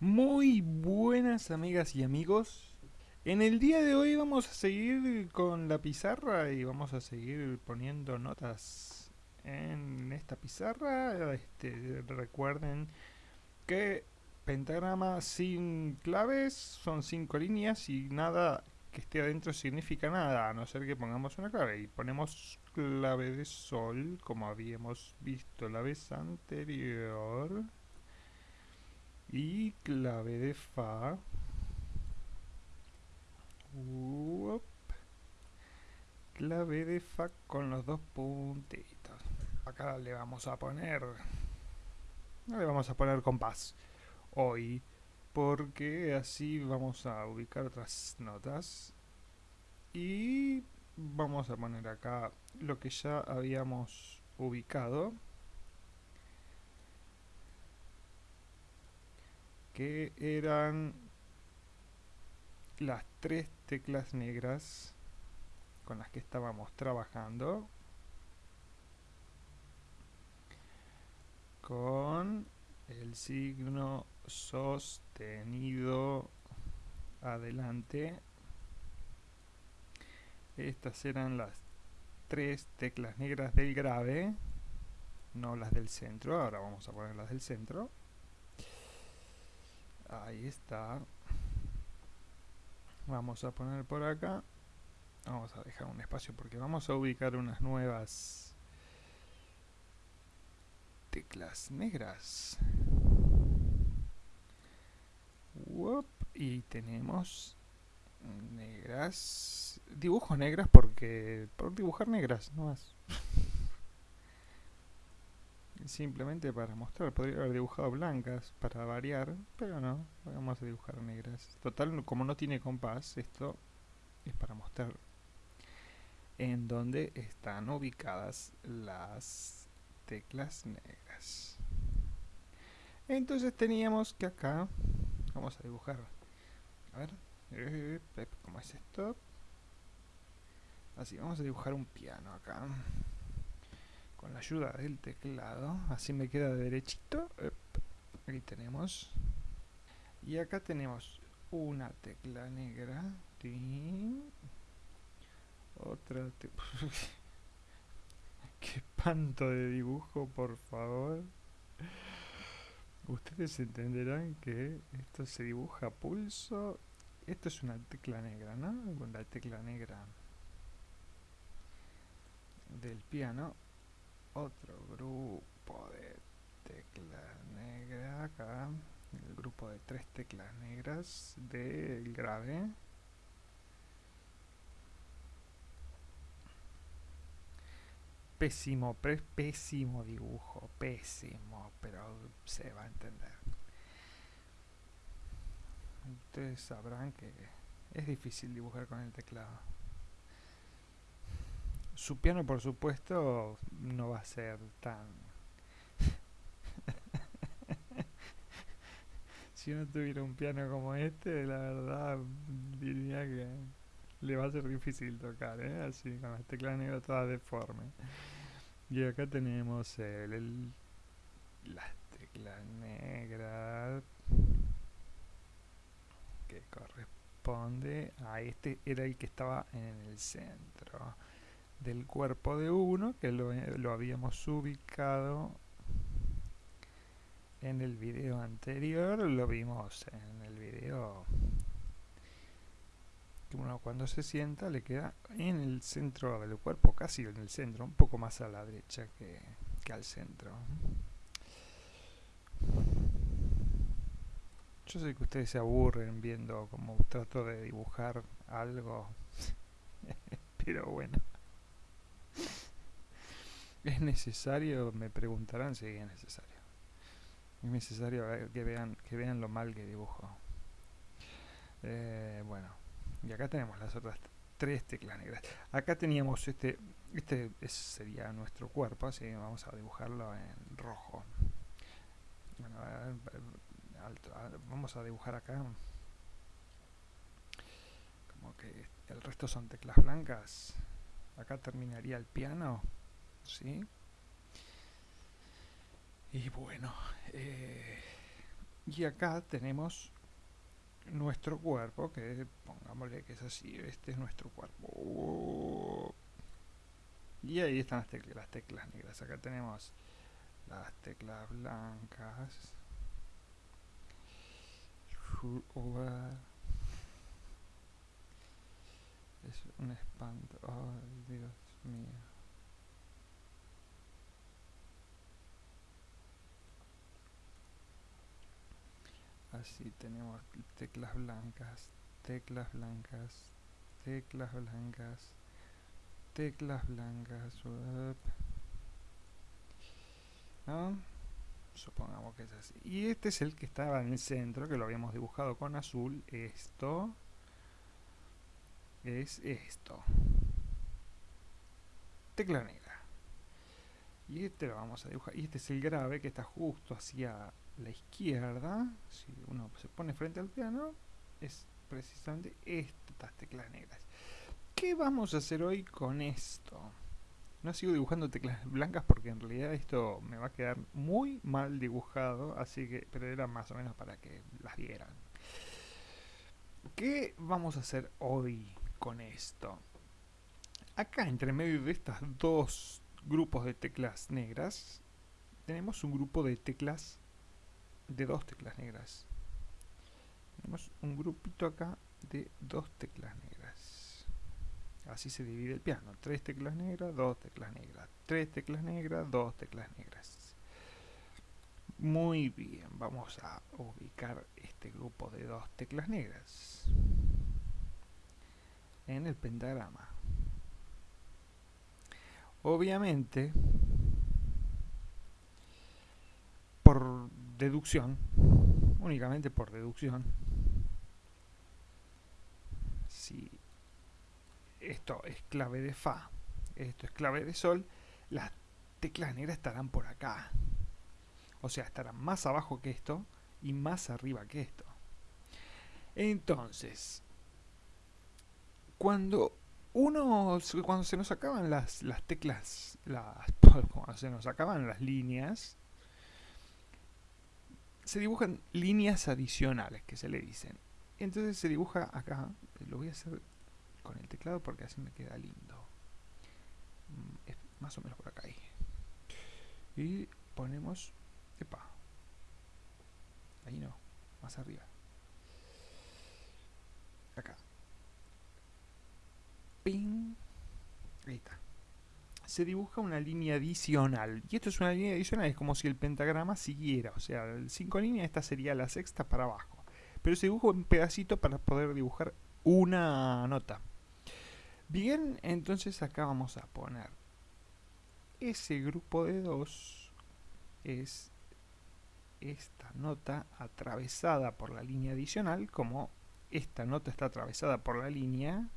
Muy buenas amigas y amigos. En el día de hoy vamos a seguir con la pizarra y vamos a seguir poniendo notas en esta pizarra. Este, recuerden que pentagrama sin claves son cinco líneas y nada que esté adentro significa nada, a no ser que pongamos una clave. Y ponemos clave de sol, como habíamos visto la vez anterior. Y clave de fa. Clave de fa con los dos puntitos. Acá le vamos a poner... Le vamos a poner compás. Hoy porque así vamos a ubicar otras notas y vamos a poner acá lo que ya habíamos ubicado que eran las tres teclas negras con las que estábamos trabajando con el signo sostenido adelante. Estas eran las tres teclas negras del grave no las del centro, ahora vamos a poner las del centro ahí está. Vamos a poner por acá. Vamos a dejar un espacio porque vamos a ubicar unas nuevas teclas negras. Y tenemos negras. Dibujo negras porque por dibujar negras no más simplemente para mostrar. Podría haber dibujado blancas para variar pero no vamos a dibujar negras. Total como no tiene compás esto es para mostrar en donde están ubicadas las teclas negras. Entonces teníamos que acá vamos a dibujar. A ver eh, ¿cómo es esto? así vamos a dibujar un piano acá con la ayuda del teclado así me queda derechito aquí tenemos. Y acá tenemos una tecla negra otra tecla qué espanto de dibujo por favor. Ustedes entenderán que esto se dibuja a pulso. Esto es una tecla negra, ¿no? Con la tecla negra del piano otro grupo de teclas negras acá el grupo de tres teclas negras del grave pésimo, pésimo dibujo, pésimo, pero se va a entender. Ustedes sabrán que es difícil dibujar con el teclado. Su piano, por supuesto, no va a ser tan... si uno tuviera un piano como este, la verdad diría que le va a ser difícil tocar, ¿eh? así con las teclas negras todas deformes. Y acá tenemos el, las teclas negras que corresponde a este, era el que estaba en el centro del cuerpo de uno, que lo, lo habíamos ubicado en el video anterior, lo vimos en el video que uno cuando se sienta le queda en el centro del cuerpo, casi en el centro, un poco más a la derecha que, que al centro. Yo sé que ustedes se aburren viendo como trato de dibujar algo, pero bueno. ¿Es necesario? Me preguntarán si es necesario. Es necesario que vean, que vean lo mal que dibujo. Eh, bueno y acá tenemos las otras tres teclas negras acá teníamos este este sería nuestro cuerpo así vamos a dibujarlo en rojo bueno, vamos a dibujar acá como que el resto son teclas blancas acá terminaría el piano y bueno eh, Y acá tenemos nuestro cuerpo, que pongámosle que es así, este es nuestro cuerpo. Y ahí están las teclas, las teclas negras. Acá tenemos las teclas blancas. Es un espanto. Ay, Dios mío. Así tenemos teclas blancas, teclas blancas, teclas blancas, teclas blancas. Supongamos que es así. Y este es el que estaba en el centro, que lo habíamos dibujado con azul. Esto es esto. Tecla negra. Y este lo vamos a dibujar. Y este es el grave que está justo hacia la izquierda. Si uno se pone frente al piano, es precisamente estas teclas negras. ¿Qué vamos a hacer hoy con esto? No sigo dibujando teclas blancas porque en realidad esto me va a quedar muy mal dibujado, así que, pero era más o menos para que las vieran. ¿Qué vamos a hacer hoy con esto? Acá entre medio de estas dos grupos de teclas negras, tenemos un grupo de teclas, de dos teclas negras. Tenemos un grupito acá de dos teclas negras. Así se divide el piano. Tres teclas negras, dos teclas negras. Tres teclas negras, dos teclas negras. Muy bien, vamos a ubicar este grupo de dos teclas negras en el pentagrama. Obviamente, por deducción, únicamente por deducción, si esto es clave de Fa, esto es clave de Sol, las teclas negras estarán por acá. O sea, estarán más abajo que esto y más arriba que esto. Entonces, cuando uno, cuando se nos acaban las, las teclas, las, cuando se nos acaban las líneas, se dibujan líneas adicionales que se le dicen. Entonces se dibuja acá, lo voy a hacer con el teclado porque así me queda lindo. Mm, es más o menos por acá. Ahí. Y ponemos... Epa. Ahí no. Más arriba. Acá. Ping. Ahí está. Se dibuja una línea adicional. Y esto es una línea adicional. Es como si el pentagrama siguiera. O sea, 5 líneas, esta sería la sexta para abajo. Pero se dibuja un pedacito para poder dibujar una nota. Bien, entonces acá vamos a poner ese grupo de dos es esta nota atravesada por la línea adicional, como esta nota está atravesada por la línea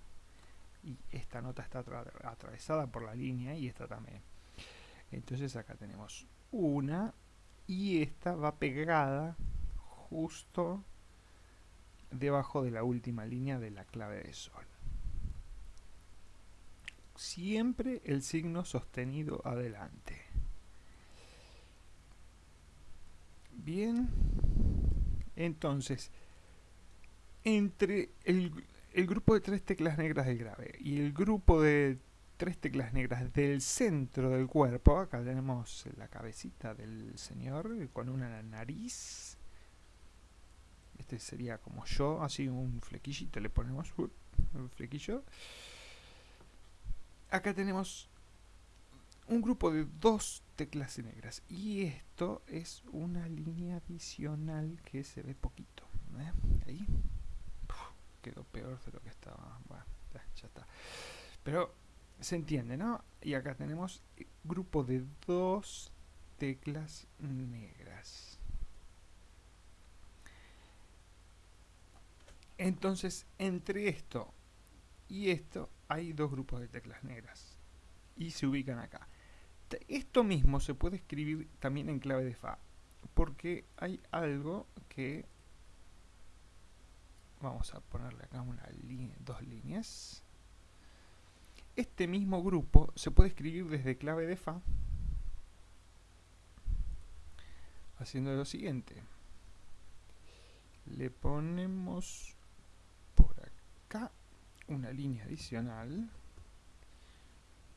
y esta nota está atravesada por la línea y esta también. Entonces acá tenemos una y esta va pegada justo debajo de la última línea de la clave de sol siempre el signo sostenido adelante. Bien, entonces, entre el, el, grupo de tres teclas negras del grave y el grupo de tres teclas negras del centro del cuerpo, acá tenemos la cabecita del señor con una nariz, este sería como yo, así un flequillito le ponemos, un flequillo, acá tenemos un grupo de dos teclas negras y esto es una línea adicional que se ve poquito ¿eh? ahí quedó peor de lo que estaba bueno ya, ya, está pero se entiende ¿no? y acá tenemos grupo de dos teclas negras entonces entre esto y esto hay dos grupos de teclas negras y se ubican acá. Esto mismo se puede escribir también en clave de Fa porque hay algo que vamos a ponerle acá dos líneas. Este mismo grupo se puede escribir desde clave de Fa haciendo lo siguiente. Le ponemos por acá una línea adicional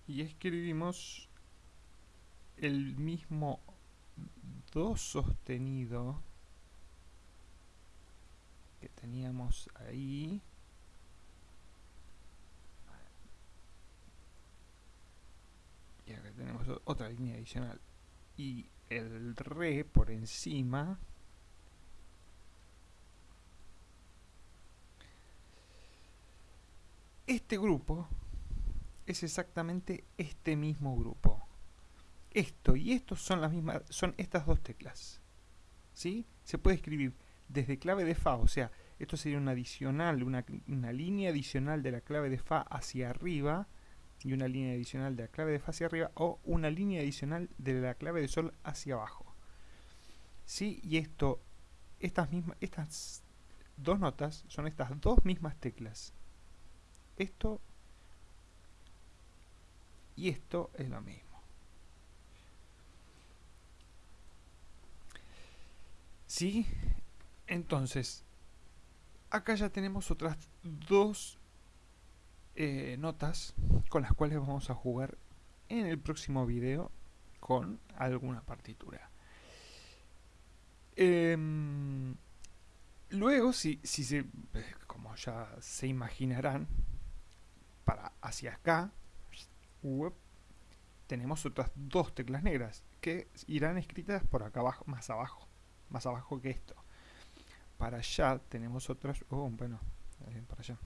y escribimos el mismo do sostenido que teníamos ahí. Y acá tenemos otra línea adicional. Y el re por encima. Este grupo es exactamente este mismo grupo. Esto y esto son las mismas son estas dos teclas. ¿sí? se puede escribir desde clave de fa o sea esto sería un adicional una, una línea adicional de la clave de fa hacia arriba y una línea adicional de la clave de fa hacia arriba o una línea adicional de la clave de sol hacia abajo. ¿Sí? Y esto, estas mismas, estas dos notas son estas dos mismas teclas. Esto y esto es lo mismo. ¿Sí? Entonces, acá ya tenemos otras dos eh, notas con las cuales vamos a jugar en el próximo video con alguna partitura. Em, luego, si, si se, como ya se imaginarán, para hacia acá, tenemos otras dos teclas negras que irán escritas por acá abajo, más abajo, más abajo que esto. Para allá tenemos otras, oh, bueno, eh, para allá.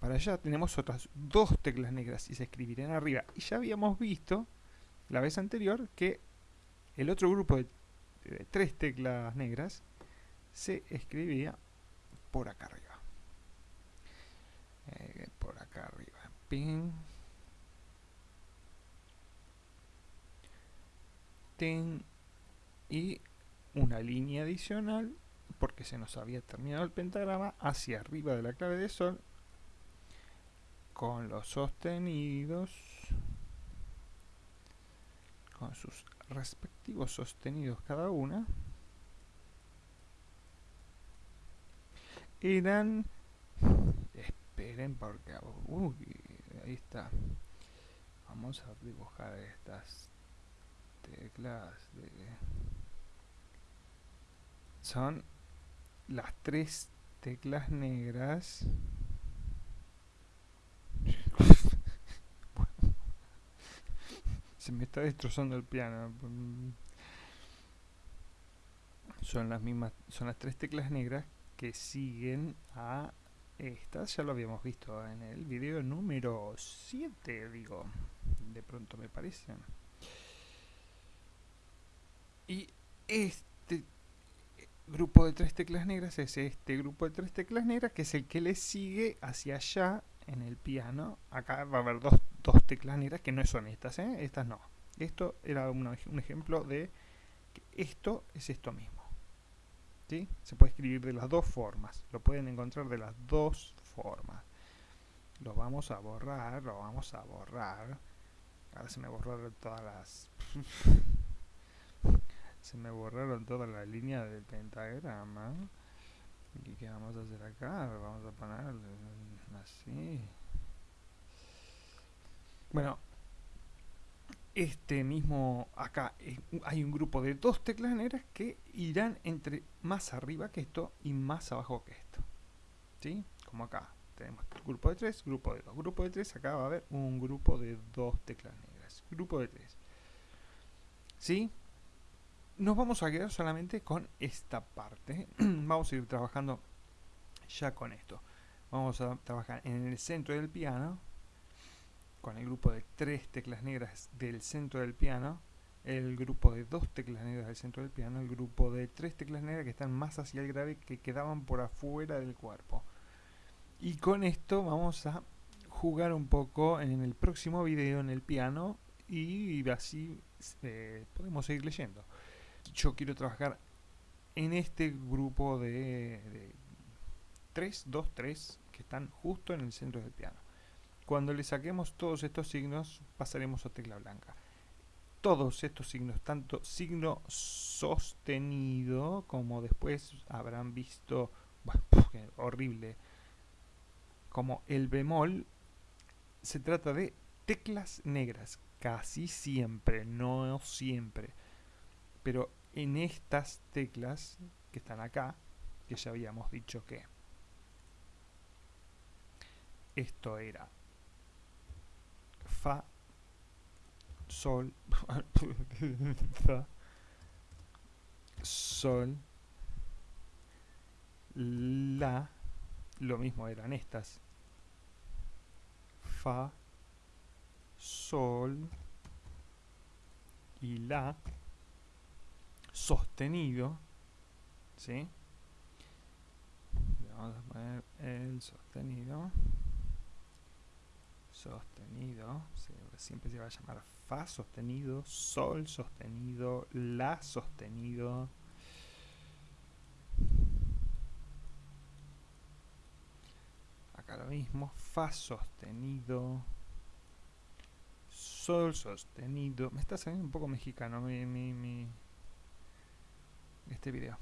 Para allá tenemos otras dos teclas negras y se escribirán arriba. Y ya habíamos visto la vez anterior que el otro grupo de, tres teclas negras se escribía por acá arriba. Eh, por acá arriba. Pin. Ten. Y una línea adicional porque se nos había terminado el pentagrama hacia arriba de la clave de sol con los sostenidos con sus respectivos sostenidos cada una eran esperen porque uy, ahí está. Vamos a dibujar estas teclas de son las tres teclas negras Se me está destrozando el piano. Son las mismas, son las tres teclas negras que siguen a estas. Ya lo habíamos visto en el video número 7, digo. De pronto me parece. Y este grupo de tres teclas negras es este grupo de tres teclas negras que es el que le sigue hacia allá en el piano, acá va a haber dos, dos teclas negras que no son estas, ¿eh? estas no. Esto era un ejemplo de que esto es esto mismo. ¿sí? Se puede escribir de las dos formas, lo pueden encontrar de las dos formas. Lo vamos a borrar, lo vamos a borrar. Ahora se me borraron todas las... se me borraron todas las líneas del pentagrama. ¿Y qué vamos a hacer acá? Vamos a poner así. Bueno, este mismo acá eh, hay un grupo de dos teclas negras que irán entre más arriba que esto y más abajo que esto. ¿Sí? Como acá. Tenemos grupo de tres, grupo de dos. Grupo de tres, acá va a haber un grupo de dos teclas negras. Grupo de tres. ¿Sí? Nos vamos a quedar solamente con esta parte. vamos a ir trabajando ya con esto. Vamos a trabajar en el centro del piano, con el grupo de tres teclas negras del centro del piano, el grupo de dos teclas negras del centro del piano, el grupo de tres teclas negras que están más hacia el grave que quedaban por afuera del cuerpo. Y con esto vamos a jugar un poco en el próximo video en el piano y así eh, podemos seguir leyendo yo quiero trabajar en este grupo de, 3, 2, 3 que están justo en el centro del piano. Cuando le saquemos todos estos signos, pasaremos a tecla blanca. Todos estos signos, tanto signo sostenido como después habrán visto horrible. Como el bemol se trata de teclas negras, casi siempre, no siempre. Pero en estas teclas que están acá, que ya habíamos dicho que esto era Fa, Sol, Fa, Sol, La, lo mismo eran estas. Fa, Sol y La sostenido, ¿sí? Vamos a poner el sostenido sostenido, siempre se va a llamar Fa sostenido, Sol sostenido, La sostenido. Acá lo mismo, Fa sostenido, Sol sostenido. Me está saliendo un poco mexicano mi, mi, mi este video.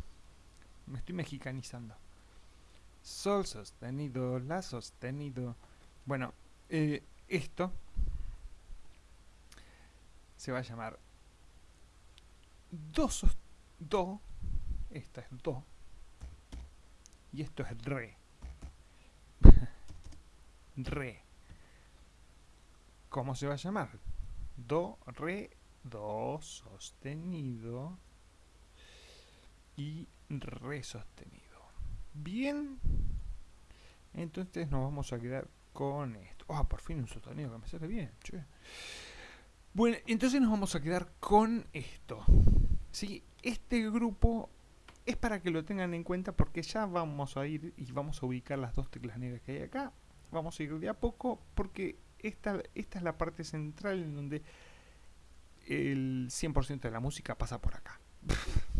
Me estoy mexicanizando. Sol sostenido, La sostenido. Bueno, eh, esto se va a llamar do, do, esta es do, y esto es re. re. ¿Cómo se va a llamar? Do, re, do sostenido y re sostenido. Bien, entonces nos vamos a quedar con esto. Ah, por fin un sostenido que me sale bien, Bueno, entonces nos vamos a quedar con esto. ¿sí? Este grupo es para que lo tengan en cuenta porque ya vamos a ir y vamos a ubicar las dos teclas negras que hay acá. Vamos a ir de a poco porque esta, esta es la parte central en donde el 100% de la música pasa por acá.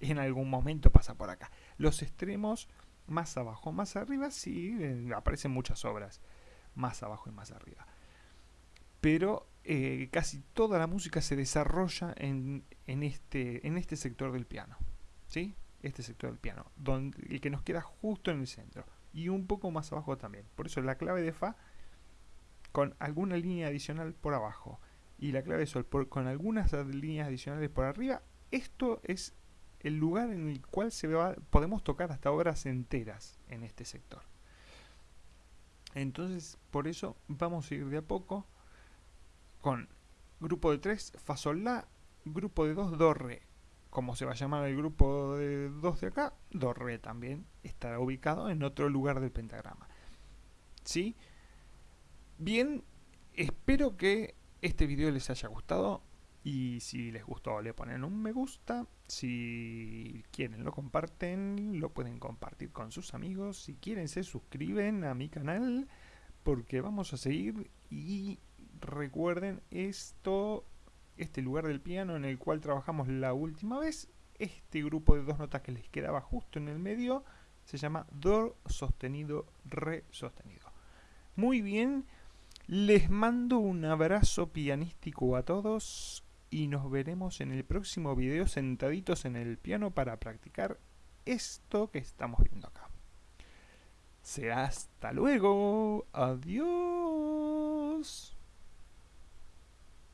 en algún momento pasa por acá. Los extremos más abajo, más arriba, sí, eh, aparecen muchas obras, más abajo y más arriba. Pero eh, casi toda la música se desarrolla en, este, en este sector del piano, ¿sí? Este sector del piano, donde, el que nos queda justo en el centro. Y un poco más abajo también. Por eso la clave de Fa con alguna línea adicional por abajo y la clave de Sol con algunas líneas adicionales por arriba, esto es el lugar en el cual se va, podemos tocar hasta obras enteras en este sector. Entonces, por eso vamos a ir de a poco con grupo de 3, Fa, Sol, La, grupo de 2, Do, Re. Como se va a llamar el grupo de 2 de acá, Do, Re también estará ubicado en otro lugar del pentagrama. ¿Sí? Bien, espero que este video les haya gustado. Y si les gustó le ponen un me gusta, si quieren lo comparten, lo pueden compartir con sus amigos, si quieren se suscriben a mi canal porque vamos a seguir. Y recuerden esto, este lugar del piano en el cual trabajamos la última vez, este grupo de dos notas que les quedaba justo en el medio se llama Do sostenido, Re sostenido. Muy bien, les mando un abrazo pianístico a todos y nos veremos en el próximo video sentaditos en el piano para practicar esto que estamos viendo acá. Será hasta luego. Adiós.